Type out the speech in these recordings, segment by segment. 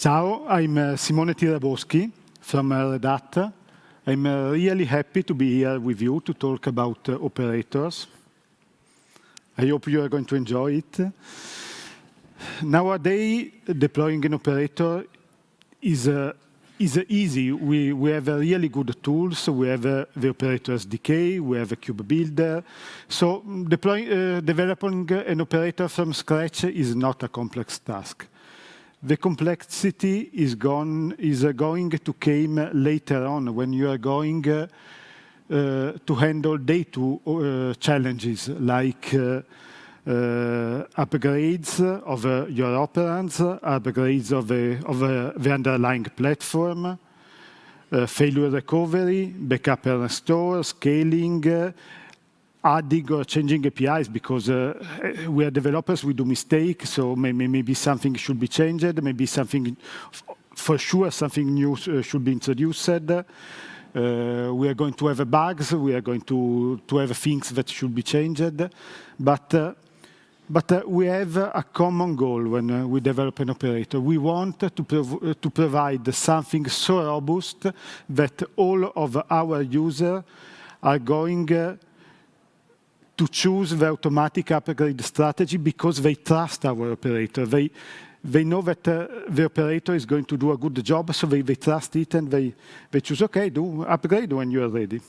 Ciao, I'm uh, Simone Tiraboschi from uh, Red Hat. I'm uh, really happy to be here with you to talk about uh, operators. I hope you are going to enjoy it. Nowadays, deploying an operator is uh, is easy. We, we have really good tools. We have uh, the operator SDK, we have a Kubebuilder. So deploying, uh, developing an operator from scratch is not a complex task. The complexity is, gone, is uh, going to come later on when you are going uh, uh, to handle day two uh, challenges like uh, upgrades of uh, your operands, upgrades of, of the underlying platform, uh, failure recovery, backup and restore, scaling, adding or changing APIs because uh, we are developers, we do mistakes, so maybe, maybe something should be changed, maybe something, for sure, something new should be introduced. Uh, we are going to have bugs, we are going to, to have things that should be changed, but uh, but uh, we have a common goal when uh, we develop an operator. We want to, prov uh, to provide something so robust that all of our users are going uh, to choose the automatic upgrade strategy because they trust our operator. They, they know that uh, the operator is going to do a good job, so they, they trust it and they, they choose, okay, do upgrade when you are ready.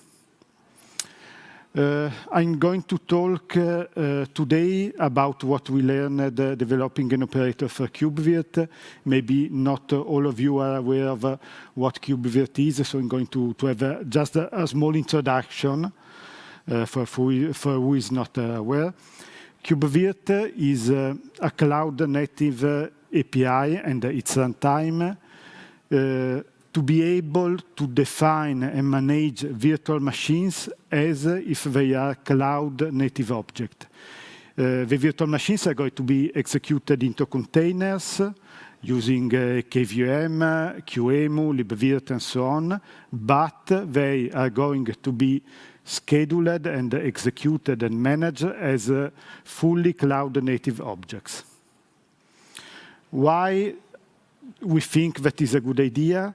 Uh, I'm going to talk uh, uh, today about what we learned uh, developing an operator for KubeVirt. Maybe not uh, all of you are aware of uh, what KubeVirt is, so I'm going to, to have just a, a, small introduction Uh, for, for, for, who is not uh, aware. KubeVirt is uh, a cloud-native API and its runtime to be able to define and manage virtual machines as if they are cloud native object. Uh, the virtual machines are going to be executed into containers using uh, KVM, QEMU, libvirt, and so on, but they are going to be scheduled and executed and managed as uh, fully cloud native objects. Why we think that is a good idea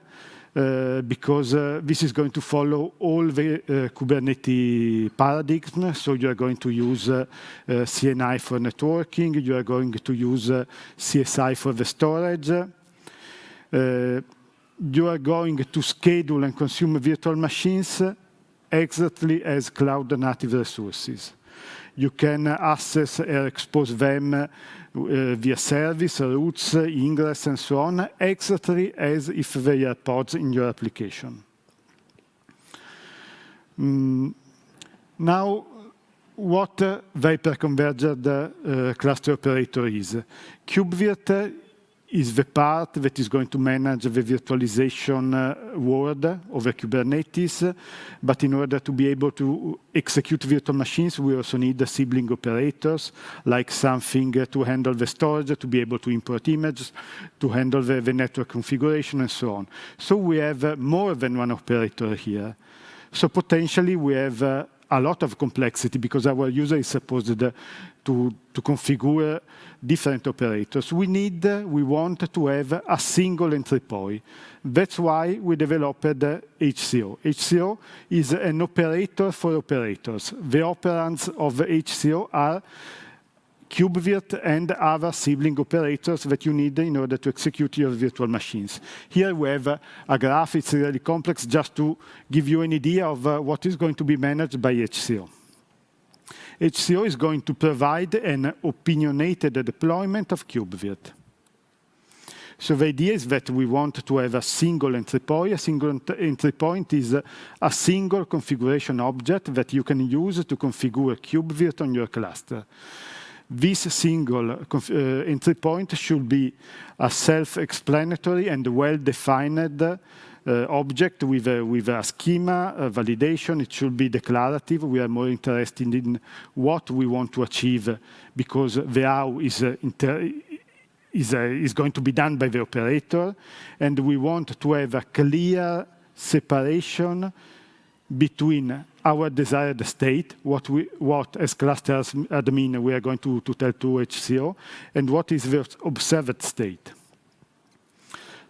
uh, because uh, this is going to follow all the uh, Kubernetes paradigm. So you are going to use uh, uh, CNI for networking, you are going to use CSI for the storage. you are going to schedule and consume virtual machines exactly as cloud native resources. You can access or expose them uh, via service, routes, ingress, and so on, exactly as if they are pods in your application. Mm. Now, what uh, the hyperconverged uh, cluster operator is. KubeVirt is the part that is going to manage the virtualization uh, world over Kubernetes. But in order to be able to execute virtual machines, we also need the sibling operators, like something uh, to handle the storage, to be able to import images, to handle the, the network configuration, and so on. So we have uh, more than one operator here. So potentially we have a lot of complexity because our user is supposed to, to configure different operators. We need, we want to have a single entry point. That's why we developed HCO. HCO is an operator for operators. The operands of HCO are KubeVirt and other sibling operators that you need in order to execute your virtual machines. Here we have a, graph, it's really complex, just to give you an idea of uh, what is going to be managed by HCO. HCO is going to provide an opinionated deployment of KubeVirt. So the idea is that we want to have a single entry point. A single entry point is a single configuration object that you can use to configure KubeVirt on your cluster. This single uh, entry point should be a self-explanatory and well-defined uh, object with a, with a schema, a validation. It should be declarative. We are more interested in what we want to achieve because the how is, uh, is, uh, is going to be done by the operator. And we want to have a clear separation between our desired state, what, we, what as cluster admin we are going to, to tell to HCO, and what is the observed state.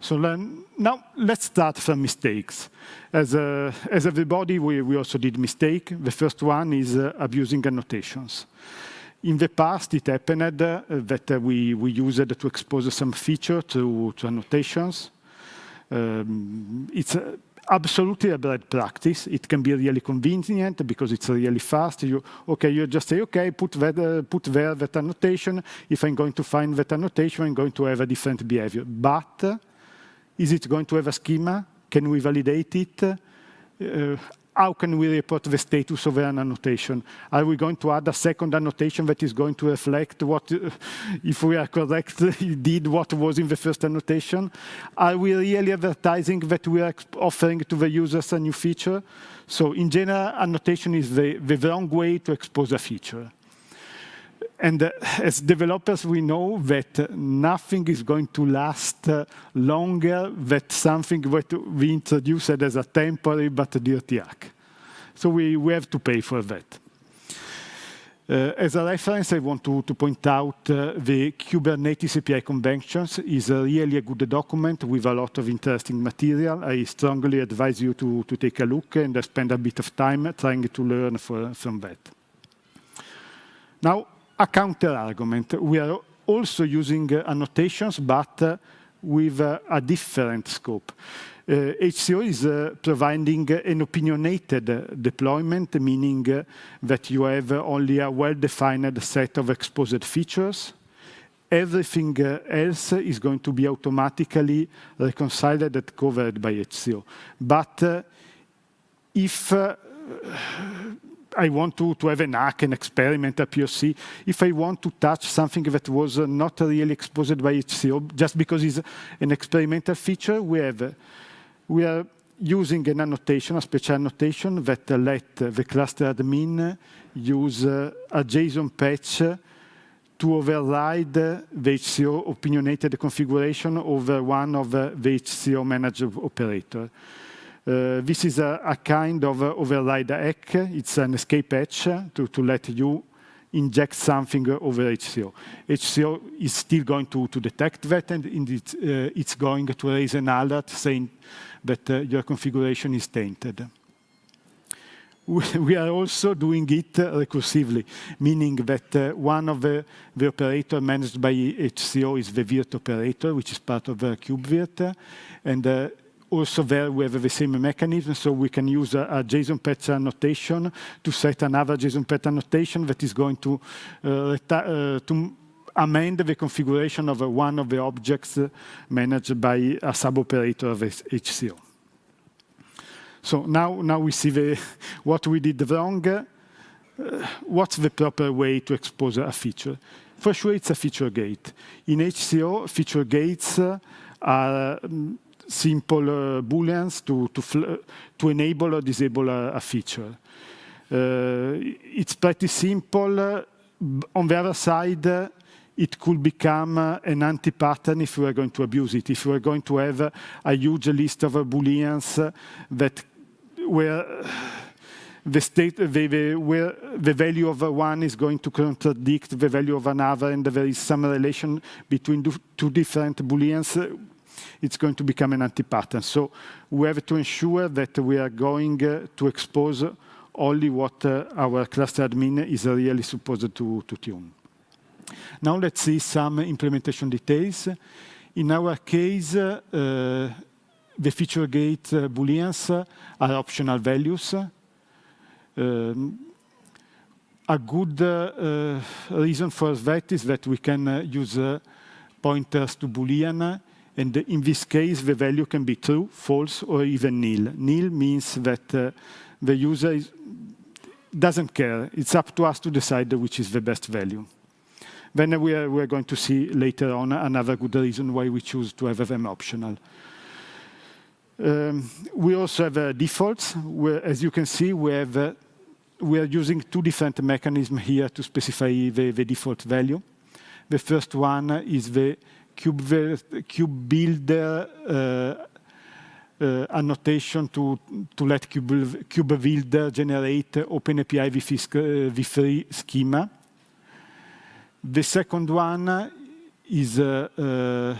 So then, now let's start from mistakes. As, uh, as everybody, we, we also did mistake. The first one is uh, abusing annotations. In the past, it happened uh, that uh, we, we used to expose some feature to, to annotations. Um, it's uh, absolutely a bad practice. It can be really convenient because it's really fast. You, okay, you just say, okay, put, that, uh, put there that annotation. If I'm going to find that annotation, I'm going to have a different behavior. But uh, is it going to have a schema? Can we validate it? Uh, how can we report the status of an annotation? Are we going to add a second annotation that is going to reflect what, uh, if we are correct, did what was in the first annotation? Are we really advertising that we are offering to the users a new feature? So in general, annotation is the, the wrong way to expose a feature. And uh, as developers, we know that nothing is going to last uh, longer than something that we introduced as a temporary but dirty hack. So we, we have to pay for that. Uh, as a reference, I want to, to point out uh, the Kubernetes API Conventions is a really a good document with a lot of interesting material. I strongly advise you to, to take a look and spend a bit of time trying to learn for, from that. Now, a counter argument. We are also using uh, annotations, but uh, with uh, a different scope. HCO is providing an opinionated deployment, meaning that you have only a well-defined set of exposed features. Everything else is going to be automatically reconciled and covered by HCO. But if I want to, to have an hack, an experiment, a POC. If I want to touch something that was uh, not really exposed by HCO, just because it's an experimental feature, we have uh, we are using an annotation, a special annotation that uh, let the cluster admin use a JSON patch to override the HCO opinionated configuration over one of the HCO managed operator. Uh, this is a, a, kind of override hack. It's an escape hatch to, to let you inject something over HCO. HCO is still going to, to detect that, and uh, it's going to raise an alert saying that uh, your configuration is tainted. We are also doing it recursively, meaning that uh, one of the, the operator managed by HCO is the virt operator, which is part of uh, KubeVirt, and uh, also there we have the same mechanism, so we can use a, a JSON patch annotation to set another JSON patch annotation that is going to, uh, uh, to amend the configuration of one of the objects managed by a sub-operator of HCO. So now, now we see the, what we did wrong. Uh, what's the proper way to expose a feature? For sure, it's a feature gate. In HCO, feature gates uh, are um, simple uh, booleans to, to, to enable or disable a, a feature. Uh, it's pretty simple. On the other side, uh, it could become uh, an anti-pattern if we are going to abuse it, if we are going to have a huge list of uh, booleans that where the state, the, the, where the value of one is going to contradict the value of another, and there is some relation between two different booleans, it's going to become an anti-pattern. So we have to ensure that we are going to expose only what our cluster admin is really supposed to, tune. Now let's see some implementation details. In our case, uh, the feature gate uh, booleans are optional values. Um, a good uh, reason for that is that we can uh, use uh, pointers to boolean, and in this case, the value can be true, false, or even nil. Nil means that uh, the user is, doesn't care. It's up to us to decide which is the best value. Then we are, we are going to see later on another good reason why we choose to have them optional. Um, we also have uh, defaults, where, as you can see, we have uh, we are using two different mechanisms here to specify the, the default value. The first one is the cube, builder uh, uh, annotation to, to let cube, builder generate OpenAPI v3, v3 schema. The second one is uh, uh,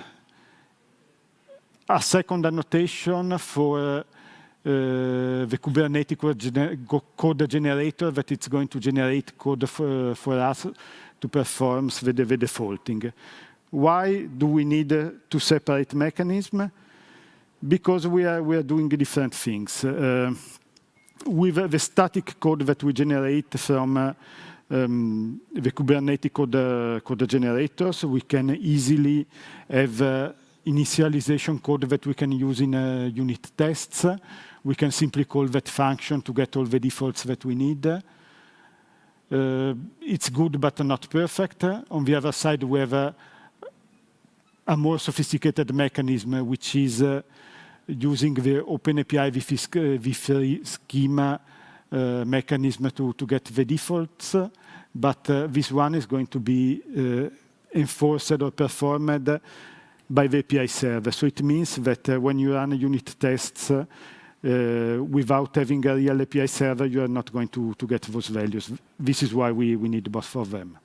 a second annotation for uh, the Kubernetes code generator that it's going to generate code for, for us to perform the, the defaulting. Why do we need to separate mechanism? Because we are, we are doing different things. Uh, with the static code that we generate from uh, um, the Kubernetes code, uh, code generators, we can easily have uh, initialization code that we can use in uh, unit tests. We can simply call that function to get all the defaults that we need. Uh, it's good, but not perfect. On the other side, we have a, more sophisticated mechanism, which is uh, using the OpenAPI v3 schema uh, mechanism to, to get the defaults, but uh, this one is going to be uh, enforced or performed by the API server. So it means that uh, when you run unit tests uh, without having a real API server, you are not going to, to get those values. This is why we, we need both of them.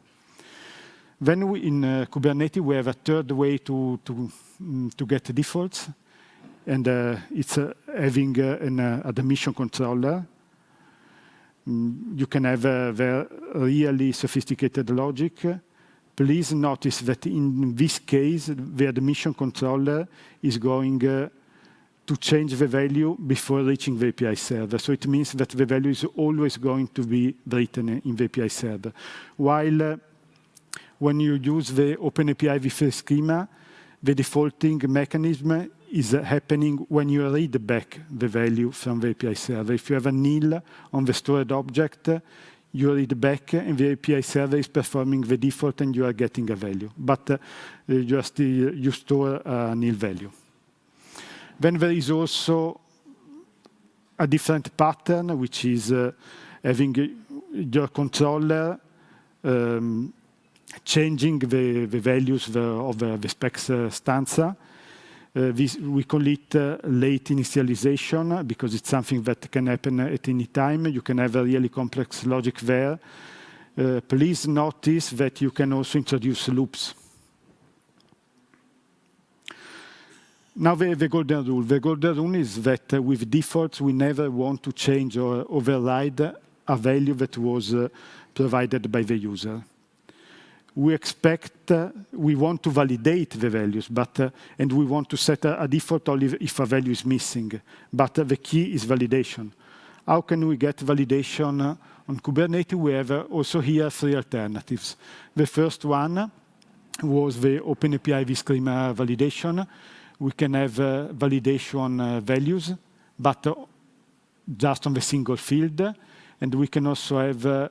Then we, in uh, Kubernetes, we have a third way to, to, um, to get defaults, and uh, it's uh, having uh, an admission controller. Mm, you can have a really sophisticated logic, Please notice that in this case, the admission controller is going uh, to change the value before reaching the API server. So it means that the value is always going to be written in the API server. While uh, when you use the OpenAPI v3 schema, the defaulting mechanism is happening when you read back the value from the API server. If you have a nil on the stored object, you read back and the API server is performing the default and you are getting a value. But uh, you, still, you store a nil value. Then there is also a different pattern, which is uh, having your controller um, changing the, the values of the, the specs uh, stanza uh, this, we call it uh, late initialization because it's something that can happen at any time. You can have a really complex logic there. Uh, please notice that you can also introduce loops. Now the, the, golden rule. The golden rule is that uh, with defaults, we never want to change or override a value that was uh, provided by the user we expect, uh, we want to validate the values, but, uh, and we want to set a, a, default only if a value is missing. But uh, the key is validation. How can we get validation uh, on Kubernetes? We have uh, also here three alternatives. The first one was the OpenAPI vSchema validation. We can have uh, validation values, but just on the single field. And we can also have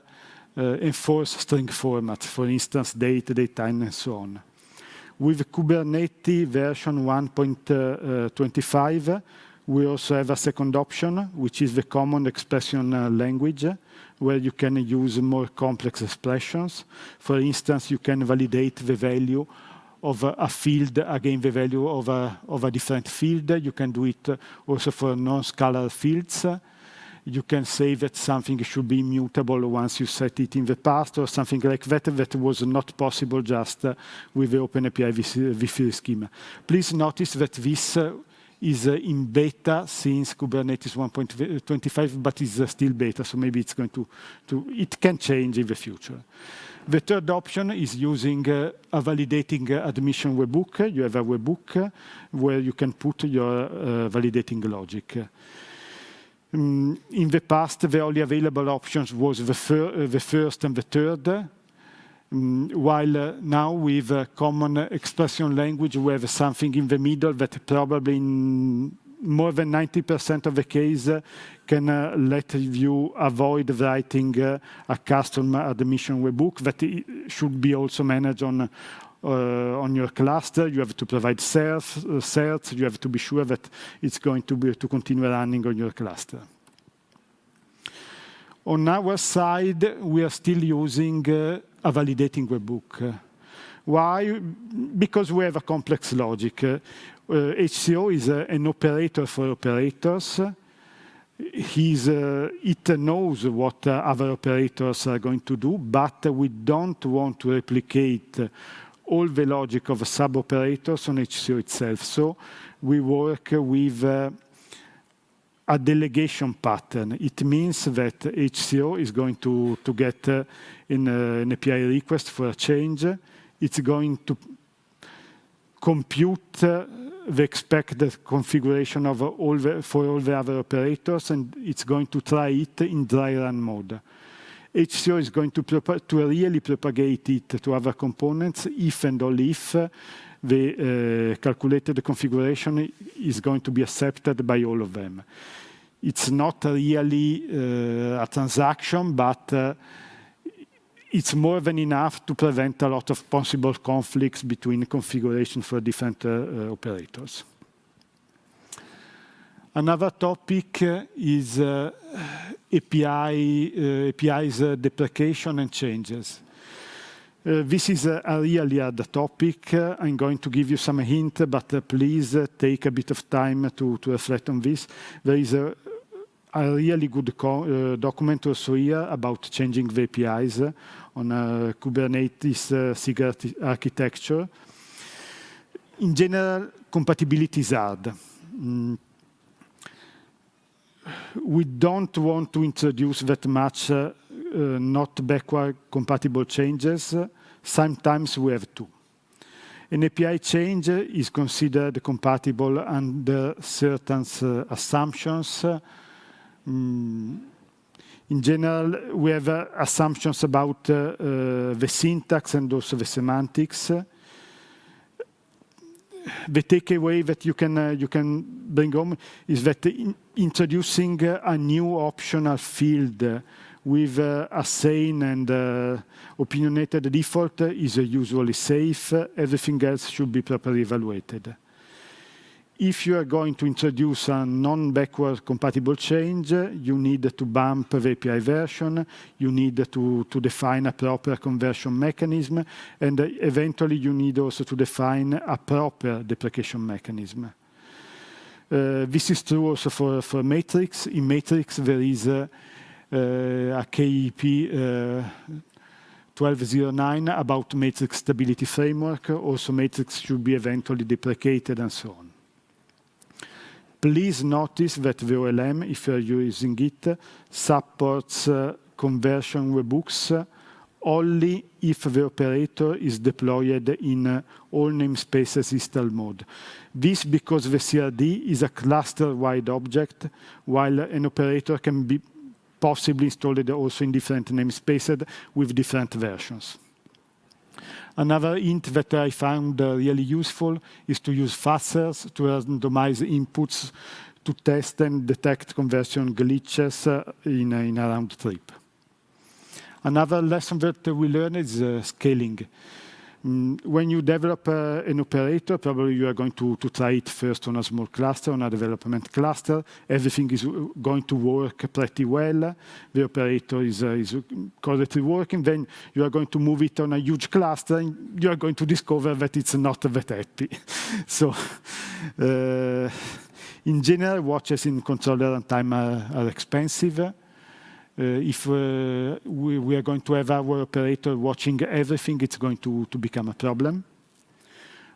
Eh, enforce string formats, for instance, date, date time, and so on. With Kubernetes version 1.25, eh, eh, we also have a second option, which is the common expression language, where you can use more complex expressions. For instance, you can validate the value of a, a field against the value of a, of a different field. You can do it also for non-scalar fields you can say that something should be immutable once you set it in the past or something like that that was not possible just uh, with the OpenAPI v3 schema. Please notice that this uh, is uh, in beta since Kubernetes 1.25, but is uh, still beta, so maybe it's going to, to, it can change in the future. The third option is using uh, a validating uh, admission webhook. You have a webhook where you can put your validating logic. Um, in the past, the only available options was the, fir uh, the first and the third, um, while uh, now with a common expression language, we have something in the middle that probably in more than 90% of the case uh, can uh, let you avoid writing uh, a custom admission webhook that should be also managed on uh, on your cluster, you have to provide certs, uh, certs, you have to be sure that it's going to, be, to continue running on your cluster. On our side, we are still using uh, a validating webhook. Why? Because we have a complex logic. Uh, HCO is uh, an operator for operators. He's, uh, it knows what uh, other operators are going to do, but we don't want to replicate all the logic of sub-operators on HCO itself. So we work with uh, a delegation pattern. It means that HCO is going to, to get uh, in uh, an API request for a change. It's going to compute uh, the expected configuration of all the, for all the other operators, and it's going to try it in dry run mode. HCO is going to, to really propagate it to other components if and only if the uh, calculated configuration is going to be accepted by all of them. It's not really uh, a transaction, but uh, it's more than enough to prevent a lot of possible conflicts between configuration for different uh, uh, operators. Another topic uh, is uh, API, uh, API's deprecation and changes. Uh, this is a, a really hard topic. Uh, I'm going to give you some hint, but uh, please take a bit of time to, to reflect on this. There is a, a really good document also here about changing the APIs on Kubernetes SIG architecture. In general, compatibility is hard. Mm we don't want to introduce that much uh, uh, not backward compatible changes. Sometimes we have to. An API change is considered compatible under certain uh, assumptions. Mm. In general, we have uh, assumptions about uh, the syntax and also the semantics the takeaway that you can uh, you can bring home is that in introducing uh, a new optional field uh, with uh, a sane and uh, opinionated default is usually safe. Everything else should be properly evaluated if you are going to introduce a non-backward compatible change, you need to bump the API version, you need to, to define a proper conversion mechanism, and eventually you need also to define a proper deprecation mechanism. Uh, this is true also for, for Matrix. In Matrix, there is a, a KEP uh, 1209 about matrix stability framework. Also, matrix should be eventually deprecated and so on. Please notice that the OLM, if you're using it, supports uh, conversion webhooks only if the operator is deployed in uh, all namespaces install mode. This because the CRD is a cluster-wide object, while an operator can be possibly installed also in different namespaces with different versions. Another hint that I found uh, really useful is to use fuzzers to randomize inputs to test and detect conversion glitches uh, in, in a round trip. Another lesson that we learned is uh, scaling. Mm, when you develop uh, an operator, probably you are going to, to try it first on a small cluster, on a development cluster. Everything is going to work pretty well. The operator is, uh, is correctly working. Then you are going to move it on a huge cluster, and you are going to discover that it's not that happy. so, uh, in general, watches in controller runtime are, are expensive. Uh, if uh, we, we, are going to have our operator watching everything, it's going to, to become a problem.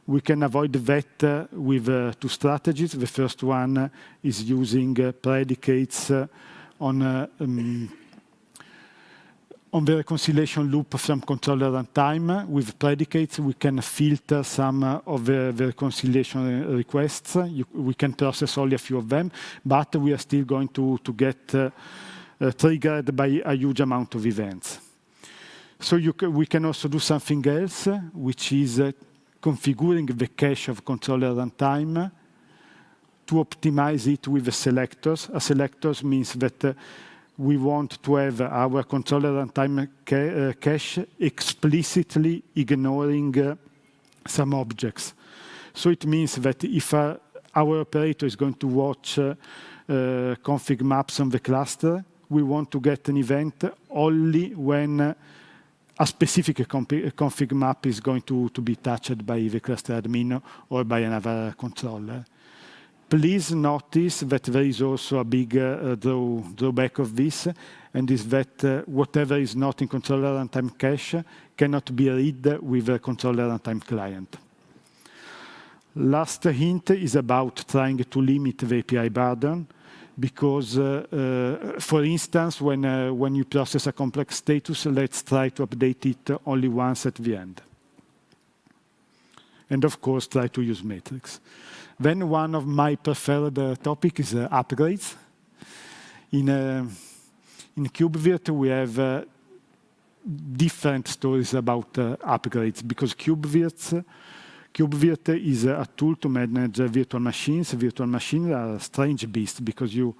We can avoid that uh, with two strategies. The first one is using predicates on um, on the reconciliation loop from controller runtime. With predicates, we can filter some of the, the reconciliation requests. You, we can process only a few of them, but we are still going to, to get uh, uh, triggered by a huge amount of events. So we can also do something else, which is uh, configuring the cache of controller runtime to optimize it with the selectors. A selectors means that uh, we want to have our controller runtime ca uh, cache explicitly ignoring uh, some objects. So it means that if uh, our operator is going to watch uh, config maps on the cluster, we want to get an event only when a specific config map is going to, to be touched by the cluster admin or by another controller. please notice that there is also a big uh, draw, drawback of this, and is that uh, whatever is not in controller runtime cache cannot be read with a controller runtime client. Last hint is about trying to limit the API burden because, uh, uh, for instance, when, uh, when you process a complex status, let's try to update it only once at the end. And of course, try to use metrics. Then one of my preferred uh, topic is uh, upgrades. In, uh, in KubeVirt, we have different stories about upgrades because KubeVirt is a tool to manage virtual machines. Virtual machines are a strange beast because you,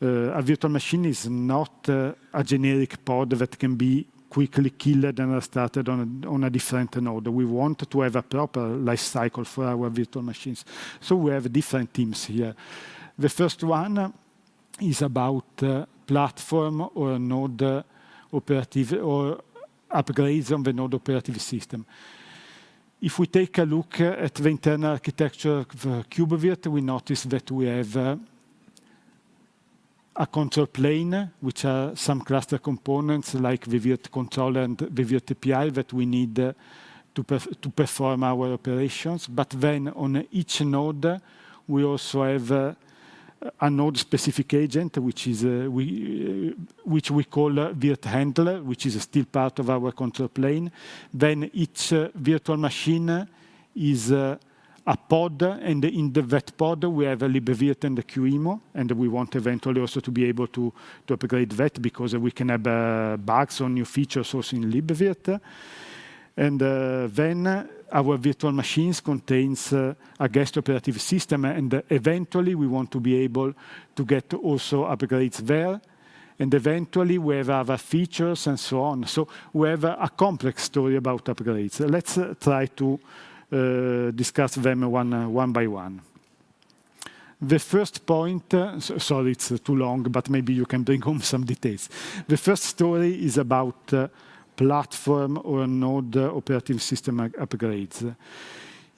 uh, a virtual machine is not uh, a generic pod that can be quickly killed and restarted on a, on a different node. We want to have a proper life cycle for our virtual machines. So we have different teams here. The first one is about uh, platform or node operative or upgrades on the node operative system. If we take a look at the internal architecture of the KubeVirt, we notice that we have uh, a control plane, which are some cluster components like the Virt controller and the Virt API that we need uh, to, perf to perform our operations. But then on each node, we also have uh, a node-specific agent, which is uh, we, uh, which we call uh, virt handler, which is still part of our control plane. Then each uh, virtual machine is uh, a pod, and in the, that pod we have a libvirt and a QEMU, and we want eventually also to be able to, to upgrade that because we can have uh, bugs or new features also in libvirt. And then our virtual machines contains uh, a guest operative system, and uh, eventually we want to be able to get also upgrades there. And eventually we have other features and so on. So we have a, complex story about upgrades. Let's uh, try to uh, discuss them one, uh, one by one. The first point, uh, so, sorry it's too long, but maybe you can bring home some details. The first story is about platform or node operating system upgrades.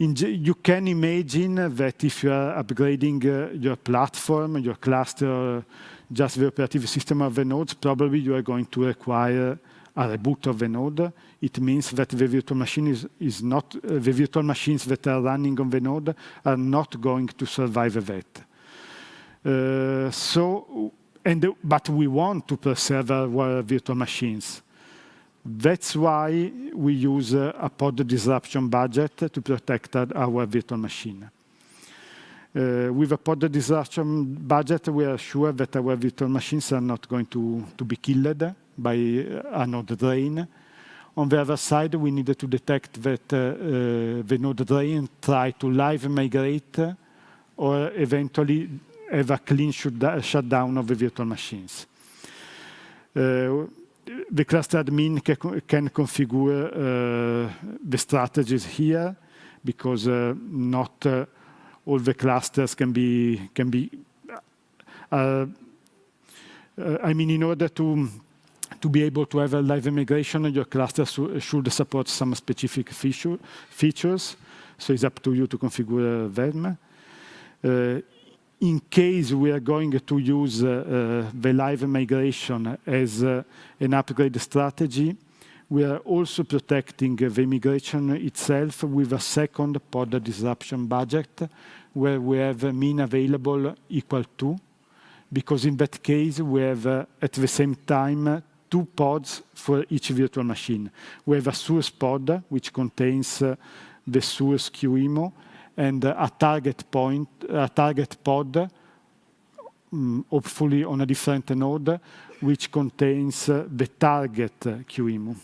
In, you can imagine that if you are upgrading uh, your platform, your cluster, just the operative system of the nodes, probably you are going to require a reboot of the node. It means that the virtual machine is, is not, uh, the virtual machines that are running on the node are not going to survive that. Uh, so, and, but we want to preserve our virtual machines. That's why we use a pod disruption budget to protect our virtual machine. Uh, with a pod disruption budget, we are sure that our virtual machines are not going to, be killed by a node drain. On the other side, we need to detect that uh, uh, the node drain try to live migrate or eventually have a clean shutdown of the virtual machines. Uh, the cluster admin can configure uh, the strategies here because uh, not uh, all the clusters can be can be. Uh, I mean, in order to to be able to have a live migration, your cluster should support some specific feature, features. So it's up to you to configure them. Uh, in case we are going to use uh, uh, the live migration as uh, an upgrade strategy, we are also protecting the migration itself with a second pod disruption budget, where we have a min available equal to, because in that case, we have, at the same time, two pods for each virtual machine. We have a source pod, which contains the source QEMU, and a target point, a target pod, um, hopefully on a different node, which contains uh, the target QEMU.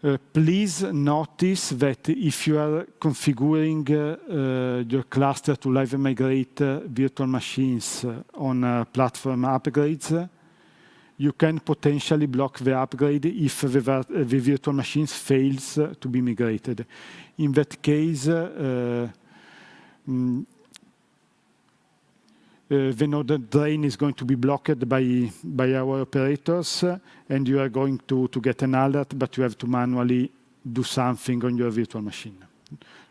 Uh, please notice that if you are configuring uh, uh, your cluster to live migrate uh, virtual machines uh, on platform upgrades, you can potentially block the upgrade if the, the virtual machines fails to be migrated. In that case, uh, mm, uh, the node drain is going to be blocked by, by our operators, uh, and you are going to, to get an alert, but you have to manually do something on your virtual machine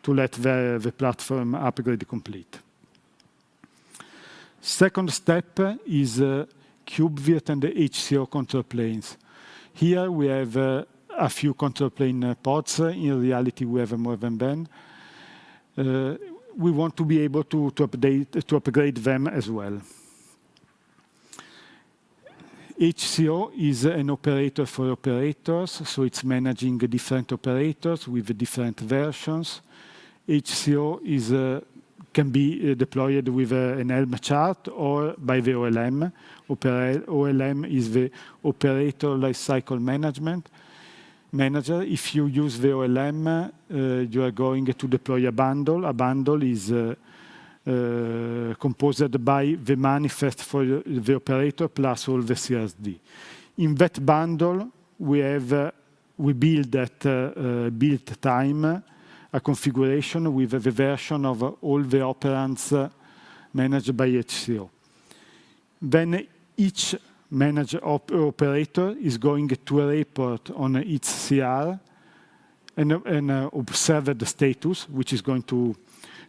to let the, the platform upgrade complete. Second step is uh, KubeVirt and the HCO control planes. Here we have uh, a few control plane uh, pods. In reality, we have more than them. Uh, we want to be able to, to, update, to upgrade them as well. HCO is an operator for operators, so it's managing different operators with different versions. HCO is, uh, can be uh, deployed with uh, an Helm chart or by the OLM. OLM is the Operator Lifecycle Management Manager. If you use the OLM, uh, you are going to deploy a bundle. A bundle is uh, uh, composed by the manifest for the operator plus all the CSD. In that bundle, we have uh, we build at uh, build time a configuration with the version of all the operands managed by HCO. Then each manager op operator is going to a report on its CR and, and uh, observe the status, which is going to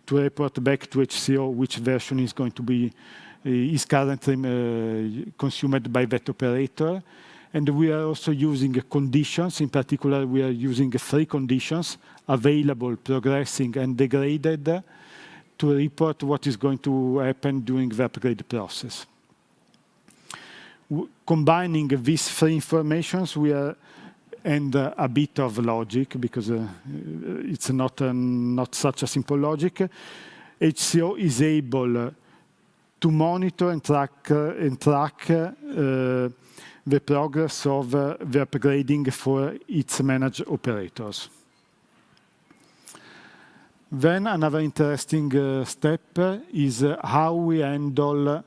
to report back to HCO which version is going to be uh, is currently uh, consumed by that operator. And we are also using conditions. In particular, we are using three conditions, available, progressing, and degraded, to report what is going to happen during the upgrade process. Combining these three informations, we are and uh, a bit of logic because uh, it's not uh, not such a simple logic. HCO is able to monitor and track and track the progress of the upgrading for its managed operators. Then another interesting uh, step is uh, how we handle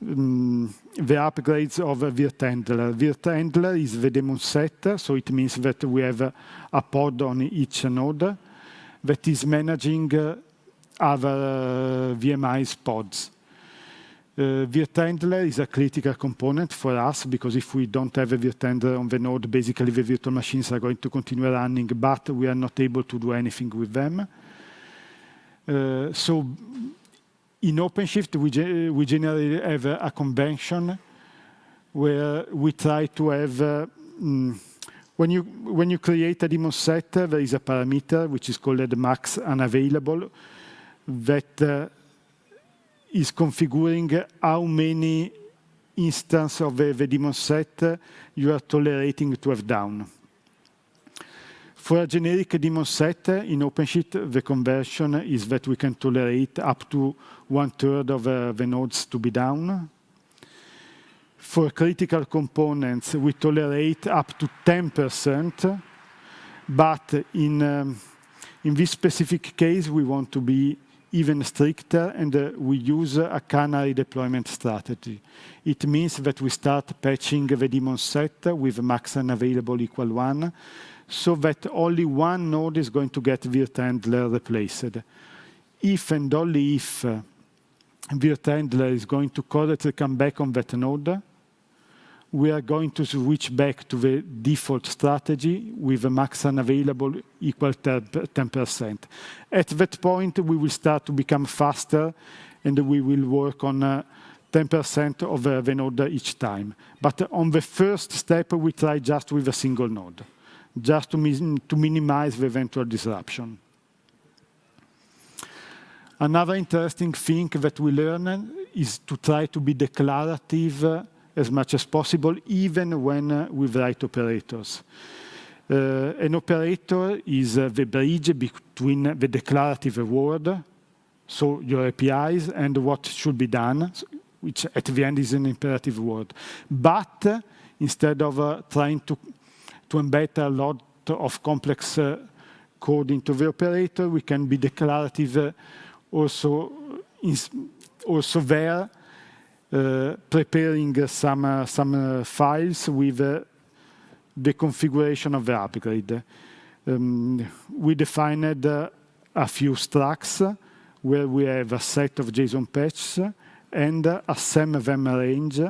um, the upgrades of VirtHandler. VirtHandler is the daemon set, so it means that we have a pod on each node that is managing uh, other uh, VMI's pods. Uh, is a critical component for us because if we don't have a VirtHandler on the node, basically the virtual machines are going to continue running, but we are not able to do anything with them. Uh, so in OpenShift, we, ge we generally have a, a, convention where we try to have, uh, mm, when, you, when you create a daemon set, there is a parameter which is called max unavailable that uh, is configuring how many instances of the, the daemon set you are tolerating to have down. For a generic daemon set in OpenShift, the conversion is that we can tolerate up to one third of uh, the nodes to be down. For critical components, we tolerate up to 10%, but in, um, in this specific case, we want to be even stricter and uh, we use a canary deployment strategy. It means that we start patching the daemon set with max unavailable equal one so that only one node is going to get VirtHandler replaced. If and only if uh, is going to correctly come back on that node, we are going to switch back to the default strategy with a max unavailable equal 10%. At that point, we will start to become faster and we will work on 10% uh, of uh, the node each time. But on the first step, we try just with a single node just to, to minimize the eventual disruption. Another interesting thing that we learn is to try to be declarative uh, as much as possible, even when uh, we write operators. Uh, an operator is uh, the bridge between the declarative word, so your APIs, and what should be done, which at the end is an imperative word. But uh, instead of uh, trying to to embed a lot of complex uh, code into the operator. We can be declarative uh, also, also there, uh, preparing some, some files with the configuration of the upgrade. Um, we defined uh, a few structs where we have a set of JSON patches and a SemVer range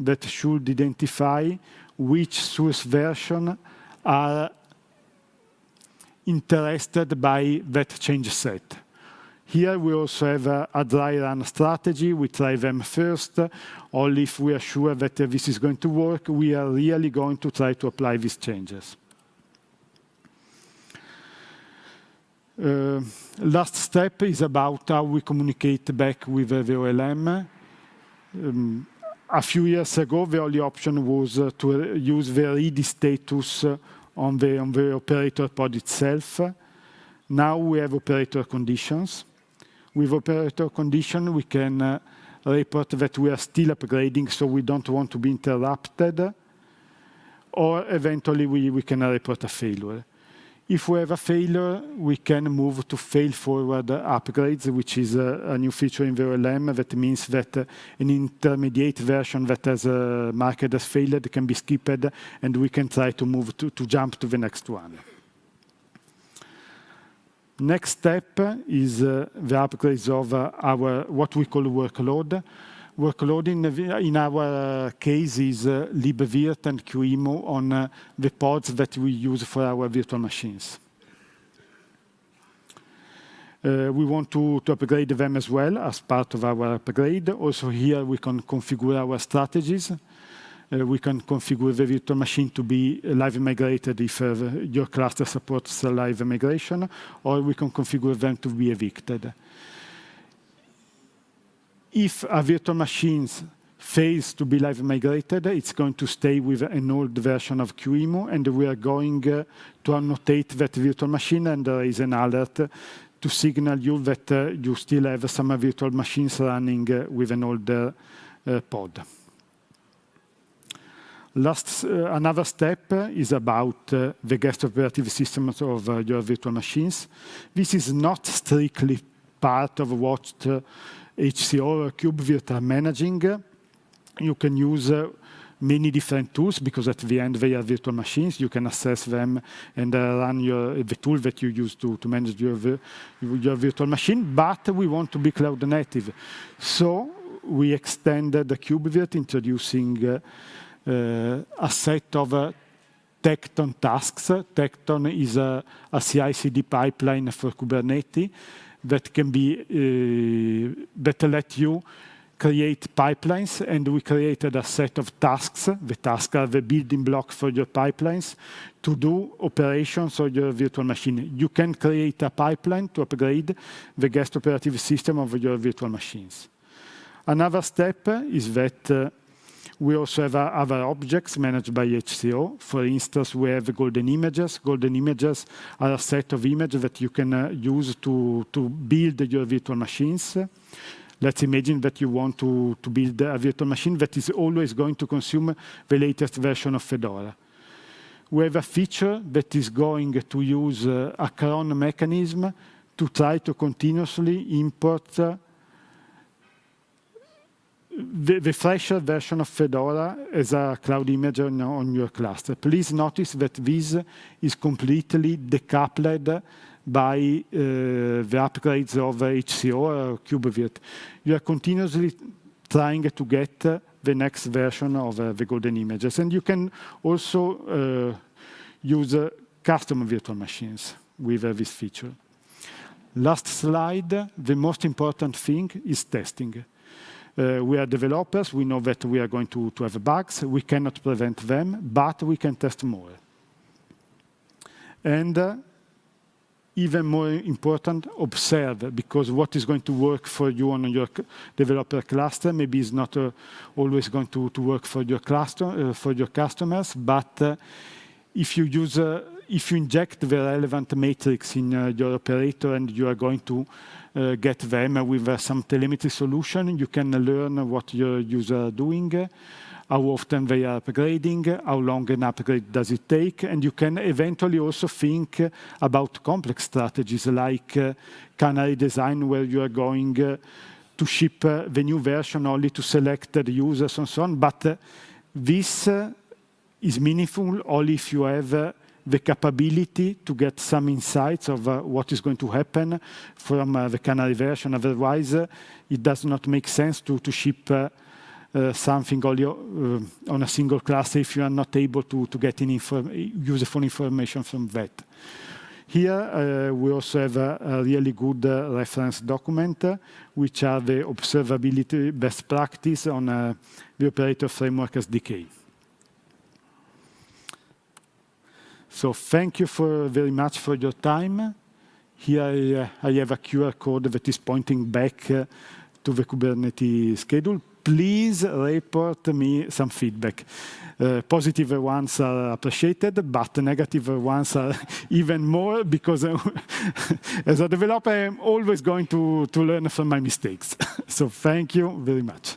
that should identify which source version are interested by that change set. Here we also have a, dry run strategy. We try them first. Only if we are sure that this is going to work, we are really going to try to apply these changes. Uh, last step is about how we communicate back with uh, the OLM. Um, a few years ago, the only option was uh, to use the ready status uh, on the, on the operator pod itself. Now we have operator conditions. With operator condition, we can uh, report that we are still upgrading, so we don't want to be interrupted, or eventually we, we can report a failure. If we have a failure, we can move to fail-forward upgrades, which is a, new feature in OLM that means that uh, an intermediate version that has uh, marked as failed can be skipped, and we can try to move to, to jump to the next one. Next step is uh, the upgrades of our what we call workload. Workload in, in our case is uh, libvirt and QEMU on uh, the pods that we use for our virtual machines. Uh, we want to, to, upgrade them as well as part of our upgrade. Also here we can configure our strategies uh, we can configure the virtual machine to be live migrated if uh, your cluster supports live migration, or we can configure them to be evicted. If a virtual machine fails to be live migrated, it's going to stay with an old version of QEMU, and we are going uh, to annotate that virtual machine and there is an alert to signal you that uh, you still have some virtual machines running uh, with an older uh, pod. Last, uh, another step is about uh, the guest operative systems of uh, your virtual machines. This is not strictly part of what HCO or KubeVirt are managing. You can use many different tools because at the end they are virtual machines. You can access them and uh, run your, the tool that you use to, to manage your, your virtual machine. But we want to be cloud native. So we extended the KubeVirt introducing uh, uh, a set of uh, Tekton tasks. Tekton is a, a CI/CD pipeline for Kubernetes that can be uh, that let you create pipelines, and we created a set of tasks. The tasks are the building block for your pipelines to do operations on your virtual machine. You can create a pipeline to upgrade the guest operative system of your virtual machines. Another step is that uh, we also have other objects managed by HCO. For instance, we have golden images. Golden images are a set of images that you can uh, use to, to build your virtual machines. Let's imagine that you want to, to build a virtual machine that is always going to consume the latest version of Fedora. We have a feature that is going to use uh, a cron mechanism to try to continuously import uh, the, the fresher version of Fedora as a cloud image on, your cluster. Please notice that this is completely decoupled by uh, the upgrades of HCO or KubeVirt. You are continuously trying to get the next version of uh, the golden images. And you can also uh, use uh, custom virtual machines with uh, this feature. Last slide, the most important thing is testing. Uh, we are developers. We know that we are going to, to have bugs. We cannot prevent them, but we can test more. And uh, even more important, observe, because what is going to work for you on your developer cluster maybe is not uh, always going to, to work for your cluster, for your customers, but if you use, if you inject the relevant matrix in your operator and you are going to Uh, get them with uh, some telemetry solution. You can learn what your user are doing, how often they are upgrading, how long an upgrade does it take, and you can eventually also think about complex strategies like uh, canary design where you are going uh, to ship uh, the new version only to selected users and so on. But this is meaningful only if you have the capability to get some insights of uh, what is going to happen from uh, the Canary version. Otherwise, uh, it does not make sense to, to ship uh, uh, something only uh, on a single cluster if you are not able to, to get any inform useful information from that. Here, we also have a, a really good reference document, which are the observability best practice on the operator framework SDK. So thank you for very much for your time. Here I, uh, I have a QR code that is pointing back uh, to the Kubernetes schedule. Please report me some feedback. Uh, positive ones are appreciated, but negative ones are even more because as a developer, I'm always going to, to learn from my mistakes. so thank you very much.